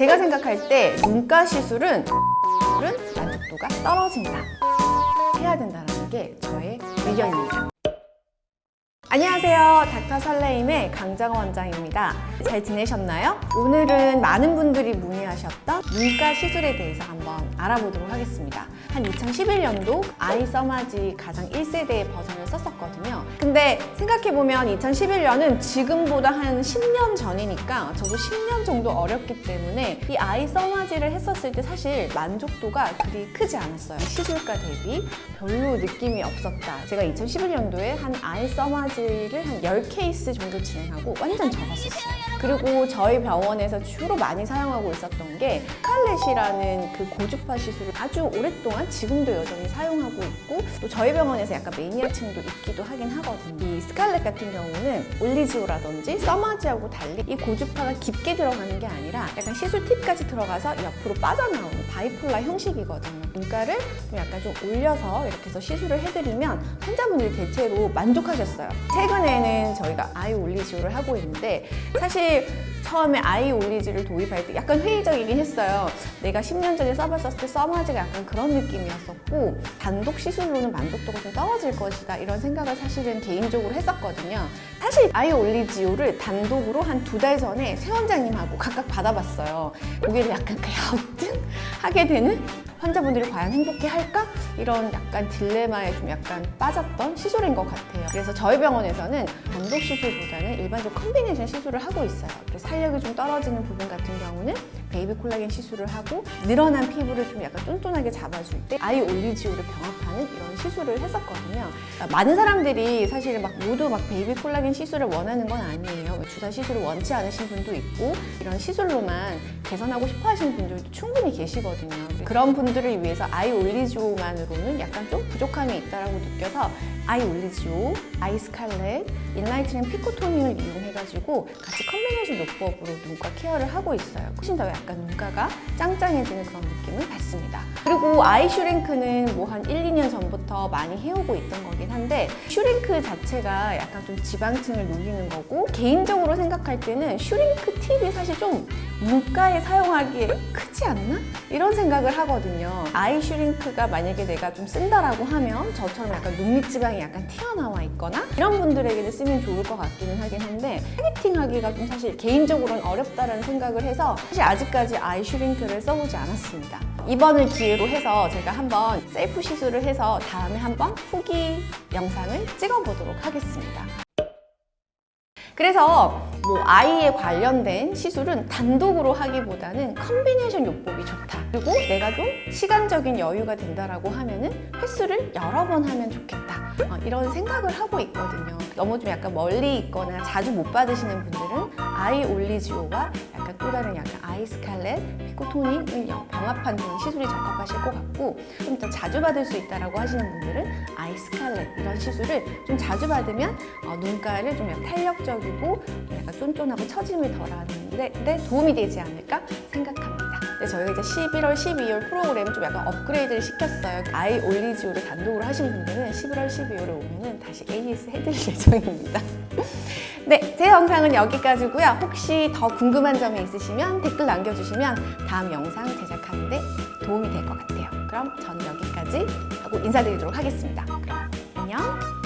제가 생각할 때 눈가 시술은 은 만족도가 떨어진다. 해야 된다는 게 저의 의견입니다. 안녕하세요. 닥터 설레임의 강정 원장입니다. 잘 지내셨나요? 오늘은 많은 분들이 문의하셨던 눈가 시술에 대해서 한번 알아보도록 하겠습니다. 한 2011년도 아이 써마지 가장 1세대의 버전을 썼었거든요. 생각해보면 2011년은 지금보다 한 10년 전이니까 저도 10년 정도 어렸기 때문에 이 아이 써마지를 했었을 때 사실 만족도가 그리 크지 않았어요. 시술가 대비 별로 느낌이 없었다. 제가 2011년도에 한 아이 써마지를 한 10케이스 정도 진행하고 완전 접었었어요. 그리고 저희 병원에서 주로 많이 사용하고 있었던 게 스칼렛이라는 그 고주파 시술을 아주 오랫동안 지금도 여전히 사용하고 있고 또 저희 병원에서 약간 매니아층도 있기도 하긴 하거든요. 이 Scarlet 같은 경우는 Oligio라든지 Thermage하고 달리 이 고주파가 깊게 들어가는 게 아니라 약간 시술 팁까지 들어가서 옆으로 빠져나오는 bipolar 형식이거든요. 눈가를 좀 약간 좀 올려서 이렇게 해서 시술을 해드리면 환자분들이 대체로 만족하셨어요. 최근에는 저희가 아이 올리지오를 하고 있는데 사실 처음에 아이 올리지를 도입할 때 약간 회의적이긴 했어요. 내가 10년 전에 써봤었을 때 써마지가 약간 그런 느낌이었었고 단독 시술로는 만족도가 좀 떨어질 것이다 이런 생각을 사실은 개인적으로 했었거든요. 사실 아이 올리지오를 단독으로 한 두 달 전에 새 원장님하고 각각 받아봤어요. 고개를 약간 갸우뚱 하게 되는 환자분들이 과연 행복해 할까? 이런 약간 딜레마에 좀 약간 빠졌던 시술인 것 같아요. 그래서 저희 병원에서는 단독 시술보다는 일반적 combination 시술을 하고 있어요. 그래서 탄력이 좀 떨어지는 부분 같은 경우는 베이비 콜라겐 시술을 하고 늘어난 피부를 좀 약간 쫀쫀하게 잡아줄 때 eye Oligio를 병합하는 이런 시술을 했었거든요. 많은 사람들이 사실 막 모두 막 베이비 콜라겐 시술을 원하는 건 아니에요. 뭐 주사 시술을 원치 않으신 분도 있고 이런 시술로만 개선하고 싶어 하시는 분들도 충분히 계시거든요. 그런 분들을 위해서 eye Oligio만으로는 약간 좀 부족함이 있다고 느껴서 아이 올리지오, 아이 스칼렛, 인라이트닝 피코토닝을 이용해가지고 같이 combination 요법으로 눈가 케어를 하고 있어요. 훨씬 더 약간 눈가가 짱짱해지는 그런 느낌을 받습니다. 그리고 eye Shurink는 뭐 한 1, 2년 전부터 많이 해오고 있던 거긴 한데 Shurink 자체가 약간 좀 지방층을 녹이는 거고 개인적으로 생각할 때는 Shurink 팁이 사실 좀 눈가에 사용하기에 크지 않나? 이런 생각을 하거든요. eye Shurink가 만약에 내가 좀 쓴다라고 하면 저처럼 약간 눈밑지방 이 약간 튀어나와 있거나 이런 분들에게는 쓰면 좋을 것 같기는 하긴 한데 targeting하기가 좀 사실 개인적으로는 어렵다는 생각을 해서 사실 아직까지 eye Shurink를 써보지 않았습니다. 이번을 기회로 해서 제가 한번 셀프 시술을 해서 다음에 한번 후기 영상을 찍어보도록 하겠습니다. 그래서 뭐 eye에 관련된 시술은 단독으로 하기보다는 combination 요법이 좋다. 그리고 내가 좀 시간적인 여유가 된다라고 하면은 횟수를 여러 번 하면 좋겠다. 어, 이런 생각을 하고 있거든요. 너무 좀 약간 멀리 있거나 자주 못 받으시는 분들은 아이 올리지오와 약간 또 다른 약간 아이 스칼렛, 피코토닉을 병합한 그런 시술이 적합하실 것 같고 좀 더 자주 받을 수 있다라고 하시는 분들은 아이 스칼렛 이런 시술을 좀 자주 받으면 어, 눈가를 좀 약간 탄력적이고 약간 쫀쫀하고 처짐을 덜하는데 데 도움이 되지 않을까 생각합니다. 네, 저희가 이제 11월, 12월 프로그램을 좀 약간 업그레이드를 시켰어요. 아이 올리지오를 단독으로 하신 분들은 11월, 12월에 오면은 다시 AS 해드릴 예정입니다. 네, 제 영상은 여기까지고요. 혹시 더 궁금한 점이 있으시면 댓글 남겨주시면 다음 영상 제작하는 데 도움이 될 것 같아요. 그럼 저는 여기까지 하고 인사드리도록 하겠습니다. 그럼 안녕!